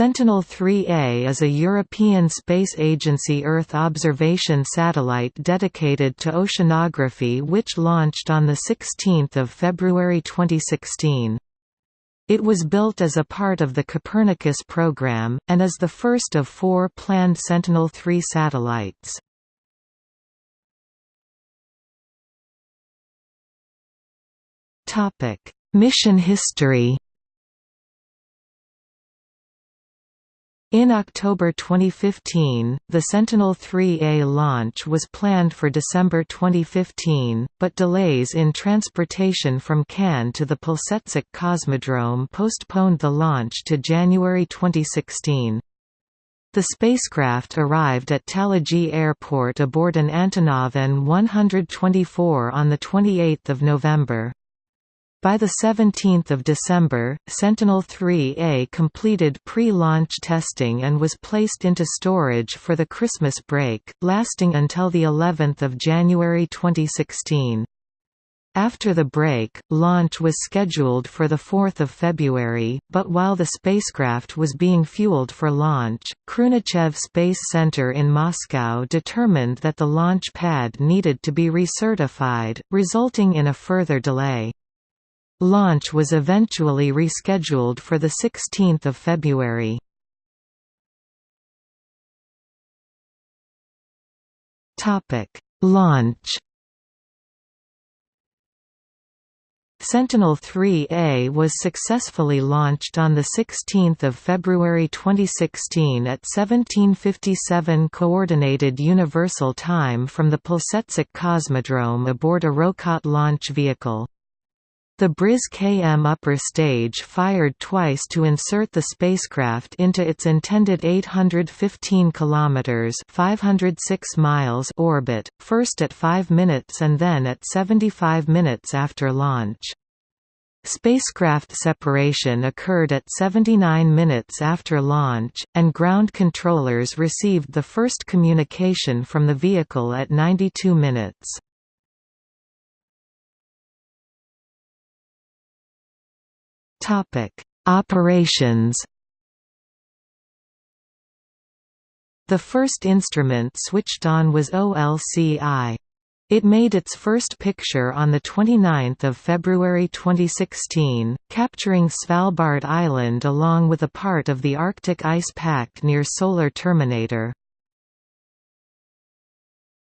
Sentinel-3A is a European Space Agency Earth observation satellite dedicated to oceanography which launched on 16 February 2016. It was built as a part of the Copernicus program, and is the first of four planned Sentinel-3 satellites. Mission history In October 2015, the Sentinel-3A launch was planned for December 2015, but delays in transportation from Cannes to the Plesetsk Cosmodrome postponed the launch to January 2016. The spacecraft arrived at Talagi Airport aboard an Antonov An-124 on 28 November. By 17 December, Sentinel-3A completed pre-launch testing and was placed into storage for the Christmas break, lasting until the 11th of January 2016. After the break, launch was scheduled for 4 February, but while the spacecraft was being fueled for launch, Khrunichev Space Center in Moscow determined that the launch pad needed to be recertified, resulting in a further delay. Launch was eventually rescheduled for 16 February. Launch Sentinel-3A was successfully launched on 16 February 2016 at 1757 Coordinated Universal Time from the Plesetsk Cosmodrome aboard a Rokot launch vehicle. The Briz KM upper stage fired twice to insert the spacecraft into its intended 815 km 506 miles orbit, first at 5 minutes and then at 75 minutes after launch. Spacecraft separation occurred at 79 minutes after launch, and ground controllers received the first communication from the vehicle at 92 minutes. Topic: Operations. The first instrument switched on was OLC-I. It made its first picture on 29 February 2016, capturing Svalbard Island along with a part of the Arctic ice pack near Solar Terminator.